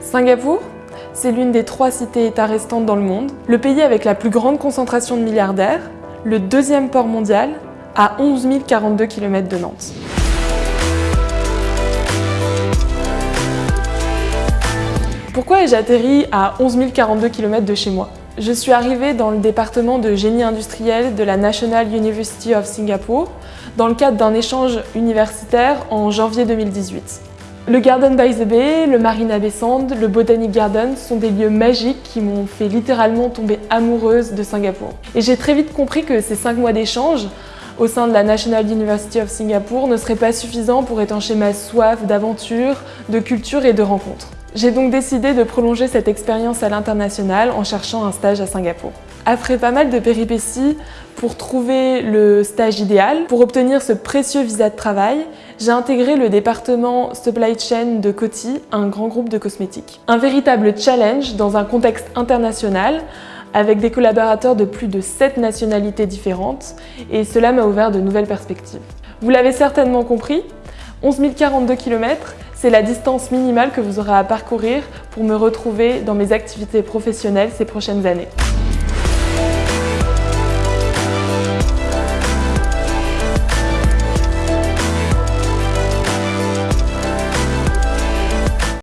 Singapour, c'est l'une des trois cités-États restantes dans le monde, le pays avec la plus grande concentration de milliardaires, le deuxième port mondial, à 11 042 km de Nantes. Pourquoi ai-je atterri à 11 042 km de chez moi? Je suis arrivée dans le département de génie industriel de la National University of Singapore dans le cadre d'un échange universitaire en janvier 2018. Le Garden by the Bay, le Marina Bay Sand, le Botanic Garden sont des lieux magiques qui m'ont fait littéralement tomber amoureuse de Singapour. Et j'ai très vite compris que ces cinq mois d'échange au sein de la National University of Singapore ne seraient pas suffisants pour étancher ma soif d'aventure, de culture et de rencontres. J'ai donc décidé de prolonger cette expérience à l'international en cherchant un stage à Singapour. Après pas mal de péripéties pour trouver le stage idéal, pour obtenir ce précieux visa de travail, j'ai intégré le département Supply Chain de Coty, un grand groupe de cosmétiques. Un véritable challenge dans un contexte international avec des collaborateurs de plus de 7 nationalités différentes et cela m'a ouvert de nouvelles perspectives. Vous l'avez certainement compris, 11 042 km, c'est la distance minimale que vous aurez à parcourir pour me retrouver dans mes activités professionnelles ces prochaines années.